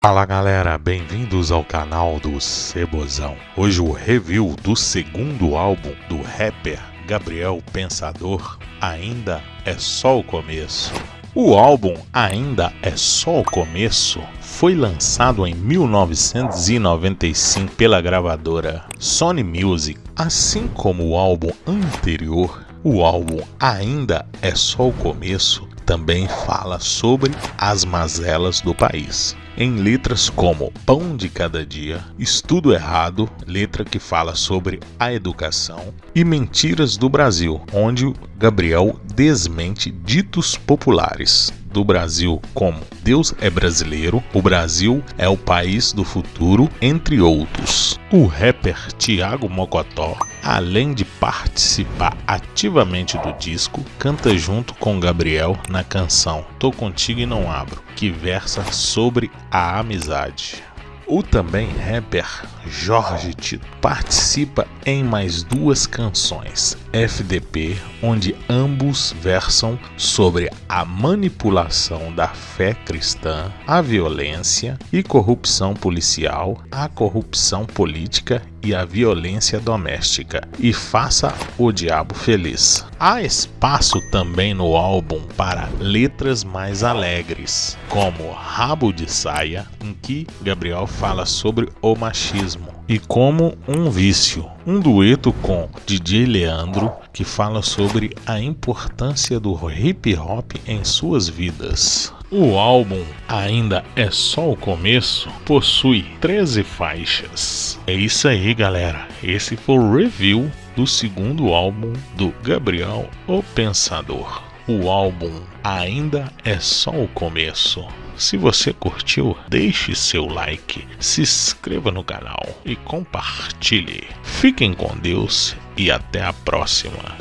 Fala galera, bem-vindos ao canal do Cebozão. Hoje o review do segundo álbum do rapper Gabriel Pensador ainda é só o começo. O álbum Ainda é só o começo foi lançado em 1995 pela gravadora Sony Music, assim como o álbum anterior. O álbum Ainda é só o começo também fala sobre as mazelas do país em letras como Pão de Cada Dia, Estudo Errado, letra que fala sobre a educação, e Mentiras do Brasil, onde Gabriel desmente ditos populares do Brasil como Deus é brasileiro, o Brasil é o país do futuro, entre outros. O rapper Thiago Mocotó, além de participar ativamente do disco, canta junto com Gabriel na canção Tô Contigo e Não Abro, que versa sobre a amizade. O também rapper Jorge Tito participa em mais duas canções, FDP, onde ambos versam sobre a manipulação da fé cristã, a violência e corrupção policial, a corrupção política e a violência doméstica, e faça o diabo feliz. Há espaço também no álbum para letras mais alegres, como Rabo de Saia, em que Gabriel fala sobre o machismo, e como um vício, um dueto com DJ Leandro que fala sobre a importância do hip hop em suas vidas. O álbum ainda é só o começo, possui 13 faixas. É isso aí, galera. Esse foi o review do segundo álbum do Gabriel o Pensador. O álbum ainda é só o começo. Se você curtiu, deixe seu like, se inscreva no canal e compartilhe. Fiquem com Deus e até a próxima.